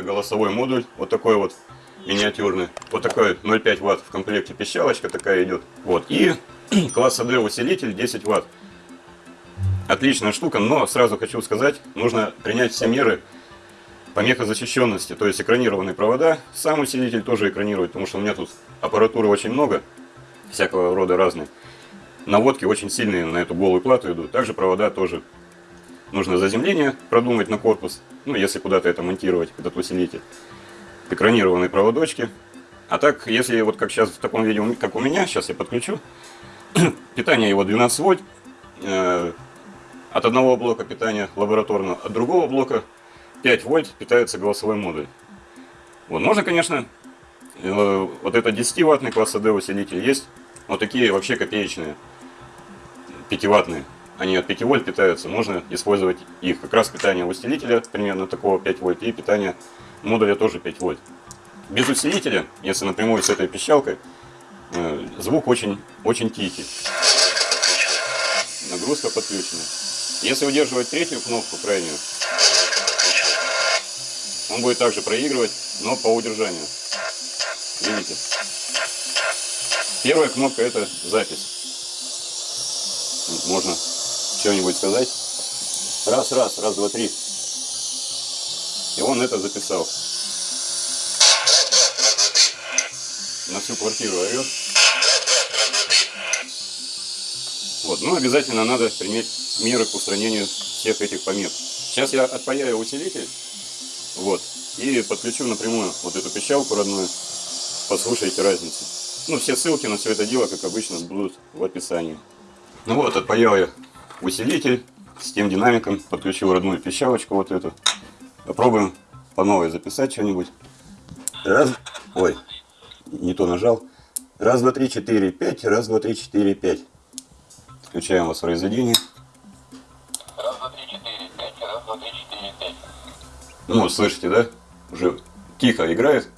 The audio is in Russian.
это голосовой модуль, вот такой вот миниатюрный. Вот такой 0,5 ватт в комплекте пищалочка такая идет. Вот. И класса D усилитель 10 ватт. Отличная штука, но сразу хочу сказать, нужно принять все меры помехозащищенности, то есть экранированные провода. Сам усилитель тоже экранирует, потому что у меня тут аппаратуры очень много, всякого рода разные. Наводки очень сильные на эту голую плату идут. Также провода тоже. Нужно заземление продумать на корпус, ну если куда-то это монтировать, этот усилитель. Экранированные проводочки. А так, если вот как сейчас в таком виде, как у меня, сейчас я подключу, питание его 12 вольт, э, от одного блока питания лабораторного, от другого блока 5 вольт питается голосовой модуль. Вот, можно, конечно, э, вот это 10 ваттный класс AD усилитель есть, вот такие вообще копеечные, 5 ваттные. Они от 5 вольт питаются, можно использовать их. Как раз питание усилителя примерно такого 5 вольт и питание модуля тоже 5 вольт. Без усилителя, если напрямую с этой пищалкой, э, звук очень, очень тихий. Нагрузка подключена. Если удерживать третью кнопку крайнюю, он будет также проигрывать, но по удержанию. Видите? Первая кнопка это запись. Можно что-нибудь сказать. Раз, раз, раз, два, три. И он это записал. На всю квартиру орет. Вот, ну обязательно надо принять меры к устранению всех этих помех. Сейчас я отпаяю усилитель, вот, и подключу напрямую вот эту пищалку родную, послушайте разницу. Ну, все ссылки на все это дело, как обычно, будут в описании. Ну вот, отпаял я усилитель с тем динамиком, подключил родную пищалочку вот эту. Попробуем по новой записать что-нибудь. Раз, ой, не то нажал. Раз, два, три, четыре, пять. Раз, два, три, четыре, пять. Включаем воспроизведение. Раз, два, три, четыре, пять. Раз, два, три, четыре, пять. Ну, слышите, да? Уже тихо играет.